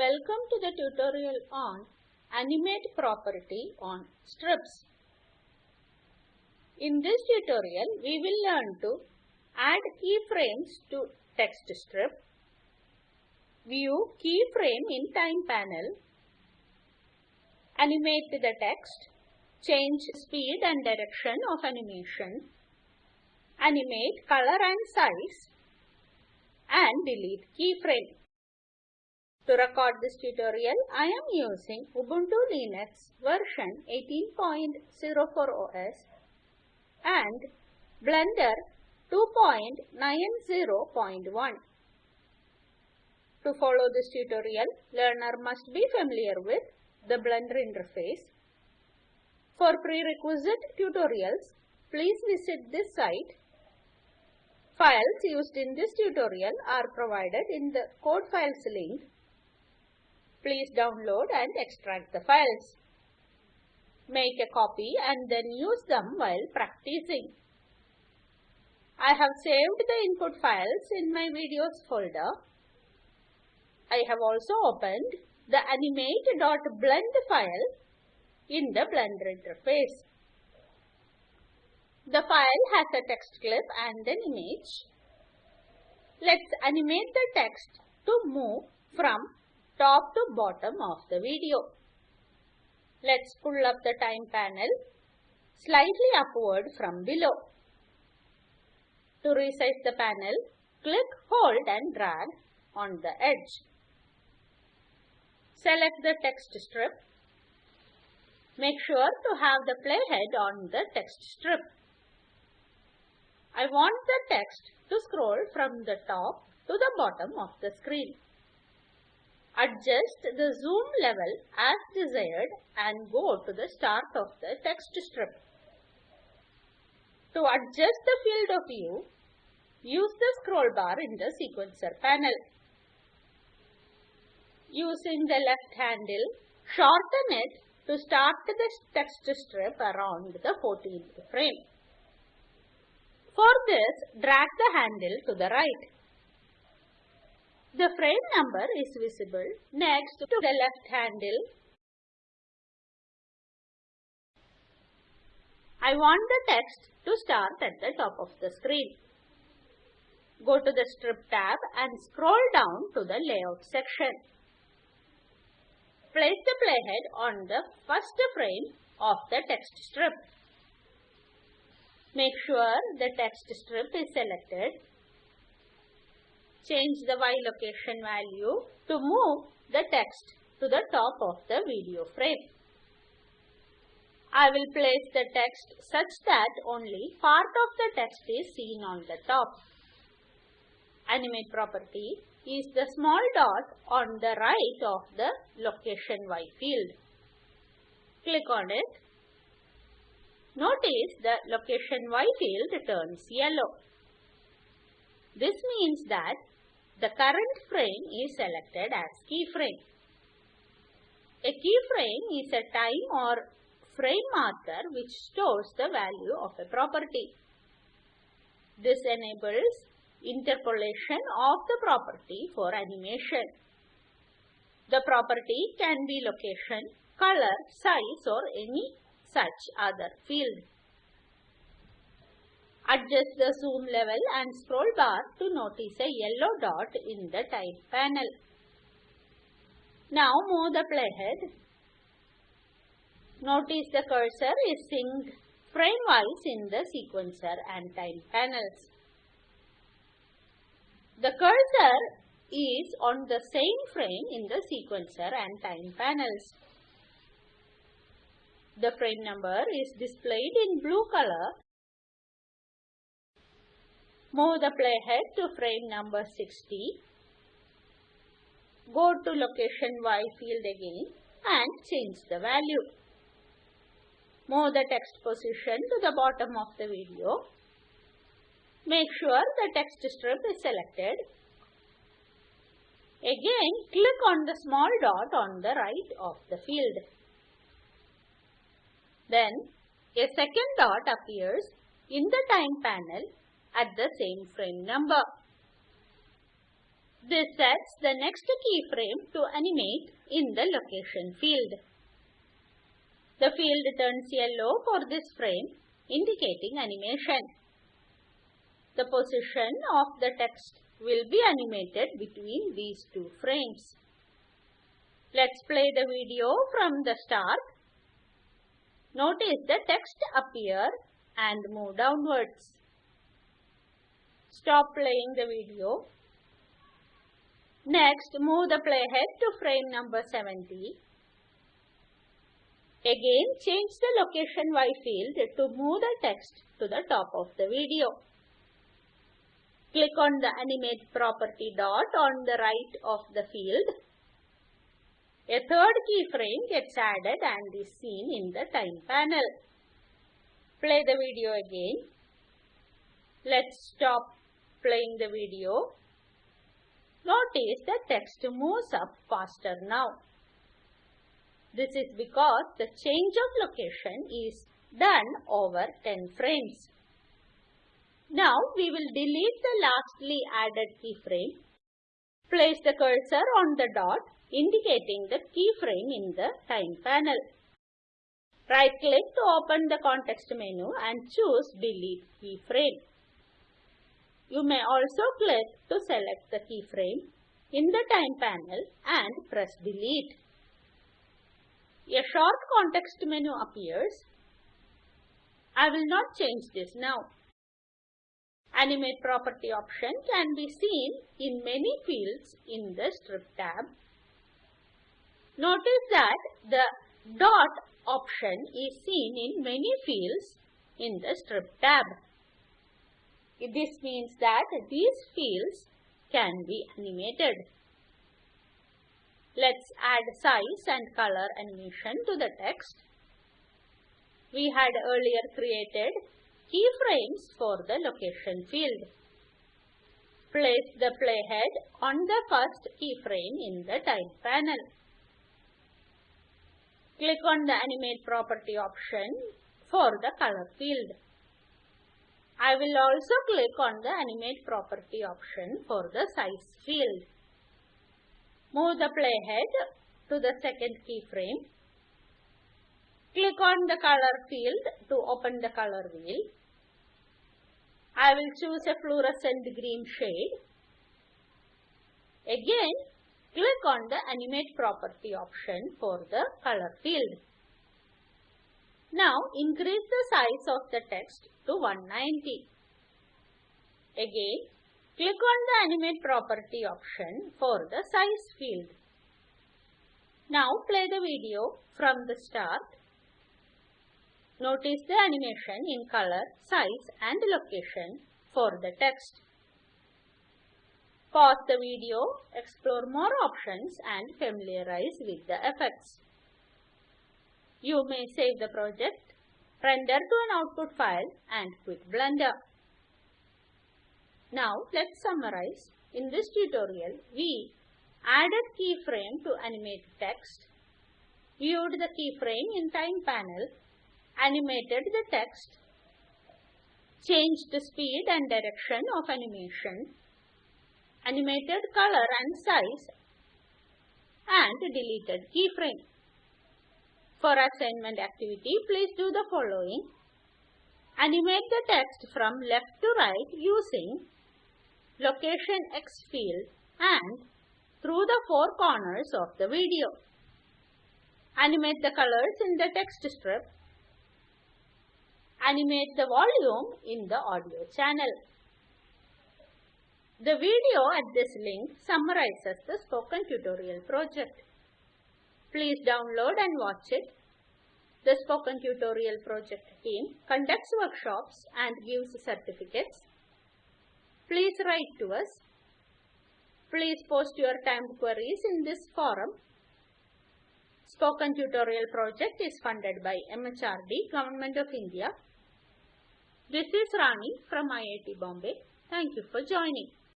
Welcome to the tutorial on Animate property on strips. In this tutorial, we will learn to add keyframes to text strip, view keyframe in time panel, animate the text, change speed and direction of animation, animate color and size, and delete keyframe. To record this tutorial, I am using Ubuntu Linux version 18.04 OS and Blender 2.90.1. To follow this tutorial, learner must be familiar with the Blender interface. For prerequisite tutorials, please visit this site. Files used in this tutorial are provided in the code files link Please download and extract the files. Make a copy and then use them while practicing. I have saved the input files in my videos folder. I have also opened the animate.blend file in the Blender interface. The file has a text clip and an image. Let's animate the text to move from top to bottom of the video. Let's pull up the time panel slightly upward from below. To resize the panel, click, hold and drag on the edge. Select the text strip. Make sure to have the playhead on the text strip. I want the text to scroll from the top to the bottom of the screen. Adjust the zoom level as desired and go to the start of the text strip. To adjust the field of view, use the scroll bar in the sequencer panel. Using the left handle, shorten it to start the text strip around the 14th frame. For this, drag the handle to the right. The frame number is visible next to the left handle. I want the text to start at the top of the screen. Go to the Strip tab and scroll down to the Layout section. Place the playhead on the first frame of the text strip. Make sure the text strip is selected change the Y location value to move the text to the top of the video frame. I will place the text such that only part of the text is seen on the top. Animate property is the small dot on the right of the location Y field. Click on it. Notice the location Y field turns yellow. This means that the current frame is selected as keyframe. A keyframe is a time or frame marker which stores the value of a property. This enables interpolation of the property for animation. The property can be location, color, size or any such other field. Adjust the zoom level and scroll bar to notice a yellow dot in the time panel. Now move the playhead. Notice the cursor is synced frame-wise in the sequencer and time panels. The cursor is on the same frame in the sequencer and time panels. The frame number is displayed in blue color Move the playhead to frame number 60. Go to location Y field again and change the value. Move the text position to the bottom of the video. Make sure the text strip is selected. Again, click on the small dot on the right of the field. Then, a second dot appears in the time panel at the same frame number. This sets the next keyframe to animate in the location field. The field turns yellow for this frame, indicating animation. The position of the text will be animated between these two frames. Let's play the video from the start. Notice the text appear and move downwards. Stop playing the video. Next, move the playhead to frame number 70. Again, change the location Y field to move the text to the top of the video. Click on the animate property dot on the right of the field. A third keyframe gets added and is seen in the time panel. Play the video again. Let's stop playing the video. Notice the text moves up faster now. This is because the change of location is done over 10 frames. Now we will delete the lastly added keyframe. Place the cursor on the dot indicating the keyframe in the time panel. Right click to open the context menu and choose delete keyframe. You may also click to select the keyframe in the time panel and press delete. A short context menu appears. I will not change this now. Animate property option can be seen in many fields in the strip tab. Notice that the dot option is seen in many fields in the strip tab. This means that these fields can be animated. Let's add size and color animation to the text. We had earlier created keyframes for the location field. Place the playhead on the first keyframe in the time panel. Click on the animate property option for the color field. I will also click on the animate property option for the size field. Move the playhead to the second keyframe. Click on the color field to open the color wheel. I will choose a fluorescent green shade. Again, click on the animate property option for the color field. Now increase the size of the text to 190. Again, click on the animate property option for the size field. Now play the video from the start Notice the animation in color, size and location for the text. Pause the video, explore more options and familiarize with the effects. You may save the project, render to an output file and quit Blender. Now let's summarize. In this tutorial, we added keyframe to animate text, viewed the keyframe in time panel animated the text, changed the speed and direction of animation, animated color and size, and deleted keyframe. For assignment activity, please do the following. Animate the text from left to right using location X field and through the four corners of the video. Animate the colors in the text strip animate the volume in the audio channel. The video at this link summarizes the spoken tutorial project. Please download and watch it. The spoken tutorial project team conducts workshops and gives certificates. Please write to us. Please post your timed queries in this forum. Spoken Tutorial project is funded by MHRD, Government of India this is Rani from IIT Bombay. Thank you for joining.